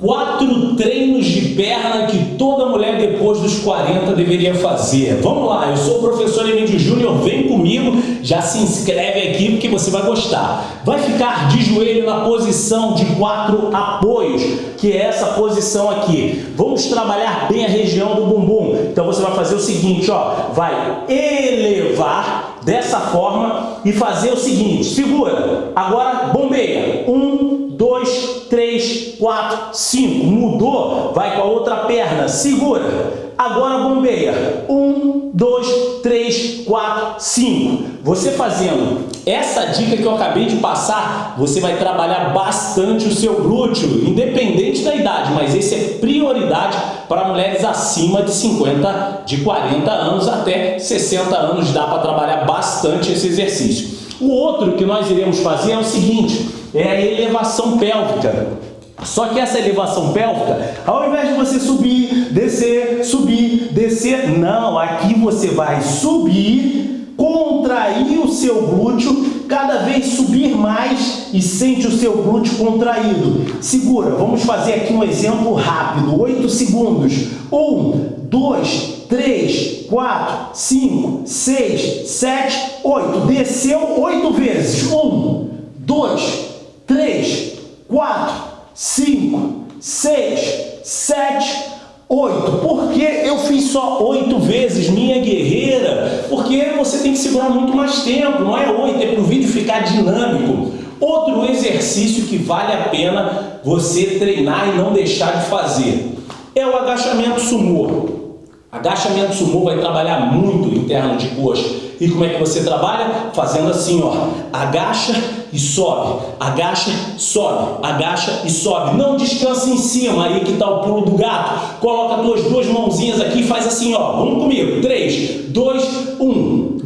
Quatro treinos de perna que toda mulher depois dos 40 deveria fazer. Vamos lá, eu sou o professor Emílio Júnior, vem comigo, já se inscreve aqui porque você vai gostar. Vai ficar de joelho na posição de quatro apoios, que é essa posição aqui. Vamos trabalhar bem a região do bumbum. Então você vai fazer o seguinte, ó, vai elevar dessa forma e fazer o seguinte, segura, agora bombeia, um, quatro, cinco. Mudou? Vai com a outra perna. Segura. Agora bombeia. Um, dois, três, quatro, cinco. Você fazendo essa dica que eu acabei de passar, você vai trabalhar bastante o seu glúteo, independente da idade, mas esse é prioridade para mulheres acima de 50, de 40 anos até 60 anos, dá para trabalhar bastante esse exercício. O outro que nós iremos fazer é o seguinte, é a elevação pélvica. Só que essa elevação pélvica, ao invés de você subir, descer, subir, descer, não, aqui você vai subir, contrair o seu glúteo, cada vez subir mais e sente o seu glúteo contraído. Segura, vamos fazer aqui um exemplo rápido, 8 segundos. 1, 2, 3, 4, 5, 6, 7, 8. Desceu 8 vezes. 1, 2, 3, 4, 5, 6, 7, 8. Por que eu fiz só 8 vezes, minha guerreira? Porque você tem que segurar muito mais tempo, não é 8, é para o vídeo ficar dinâmico. Outro exercício que vale a pena você treinar e não deixar de fazer é o agachamento sumô. Agachamento sumô vai trabalhar muito interno de coxa. E como é que você trabalha? Fazendo assim, ó. Agacha e sobe. Agacha, sobe. Agacha e sobe. Não descansa em cima. Aí que tá o pulo do gato. Coloca as tuas duas mãozinhas aqui e faz assim, ó. Vamos comigo. 3, 2, 1.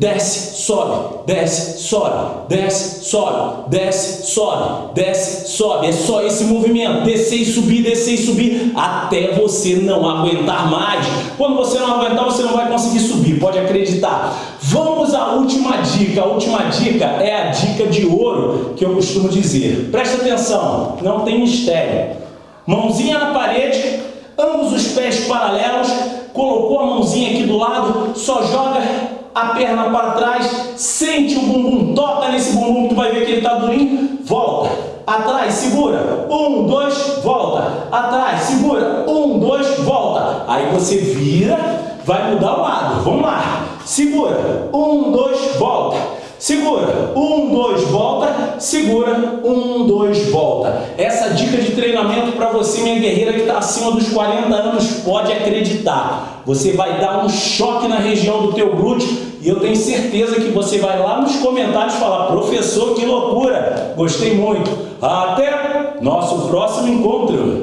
Desce, sobe. Desce, sobe. Desce, sobe. Desce, sobe. Desce, sobe. É só esse movimento. Descer e subir, descer e subir. Até você não aguentar mais. Quando você não aguentar, você não vai conseguir subir. Pode acreditar. Vamos à última dica. A última dica é a dica de ouro que eu costumo dizer. Presta atenção, não tem mistério. Mãozinha na parede, ambos os pés paralelos, colocou a mãozinha aqui do lado, só joga a perna para trás, sente o bumbum, toca nesse bumbum, tu vai ver que ele está durinho, volta, atrás, segura, um, dois, volta, atrás, segura, um, dois, volta, aí você vira, vai mudar o lado, vamos lá, segura, um, dois, volta, segura, um, dois, volta, segura, um, dois, volta. Essa dica de treinamento para você, minha guerreira que está acima dos 40 anos, pode acreditar. Você vai dar um choque na região do teu glúteo e eu tenho certeza que você vai lá nos comentários falar, professor, que loucura, gostei muito. Até nosso próximo encontro.